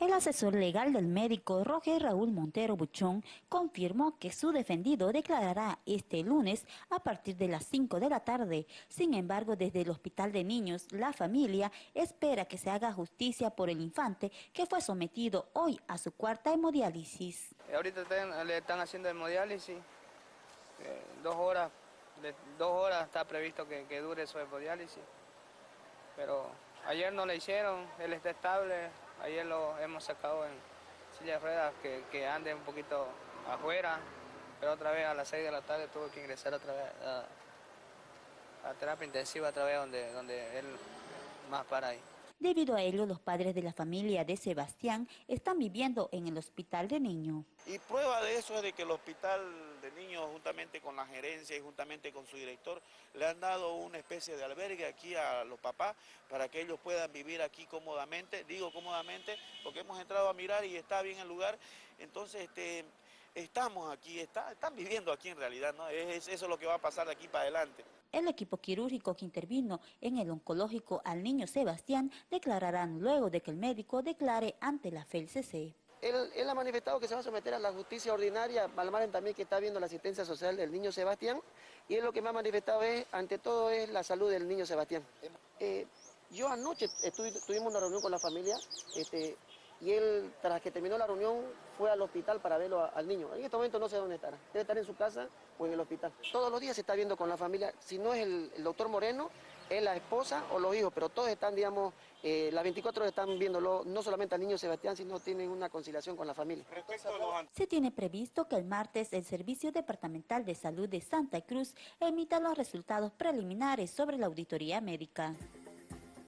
El asesor legal del médico Roger Raúl Montero Buchón confirmó que su defendido declarará este lunes a partir de las 5 de la tarde. Sin embargo, desde el Hospital de Niños, la familia espera que se haga justicia por el infante que fue sometido hoy a su cuarta hemodiálisis. Ahorita le están haciendo hemodiálisis, eh, dos horas, dos horas está previsto que, que dure su hemodiálisis, pero ayer no le hicieron, él está estable, Ayer lo hemos sacado en silla de ruedas que, que ande un poquito afuera, pero otra vez a las 6 de la tarde tuvo que ingresar otra vez a, a terapia intensiva otra vez donde, donde él más para ahí. Debido a ello, los padres de la familia de Sebastián están viviendo en el hospital de niños. Y prueba de eso es de que el hospital de niños, juntamente con la gerencia y juntamente con su director, le han dado una especie de albergue aquí a los papás para que ellos puedan vivir aquí cómodamente. Digo cómodamente porque hemos entrado a mirar y está bien el lugar. Entonces, este, estamos aquí, está, están viviendo aquí en realidad, ¿no? Es, eso es lo que va a pasar de aquí para adelante. El equipo quirúrgico que intervino en el oncológico al niño Sebastián declararán luego de que el médico declare ante la FELCC. Él, él, ha manifestado que se va a someter a la justicia ordinaria, Palmaren también que está viendo la asistencia social del niño Sebastián, y él lo que me ha manifestado es, ante todo, es la salud del niño Sebastián. Eh, yo anoche tuvimos una reunión con la familia, este, y él, tras que terminó la reunión, fue al hospital para verlo al niño. En este momento no sé dónde estará, debe estar en su casa o en el hospital. Todos los días se está viendo con la familia, si no es el, doctor Moreno, es la esposa o los hijos, pero todos están, digamos, eh, las 24 horas están viéndolo, no solamente al niño Sebastián, sino tienen una conciliación con la familia. Se tiene previsto que el martes el Servicio Departamental de Salud de Santa Cruz emita los resultados preliminares sobre la auditoría médica.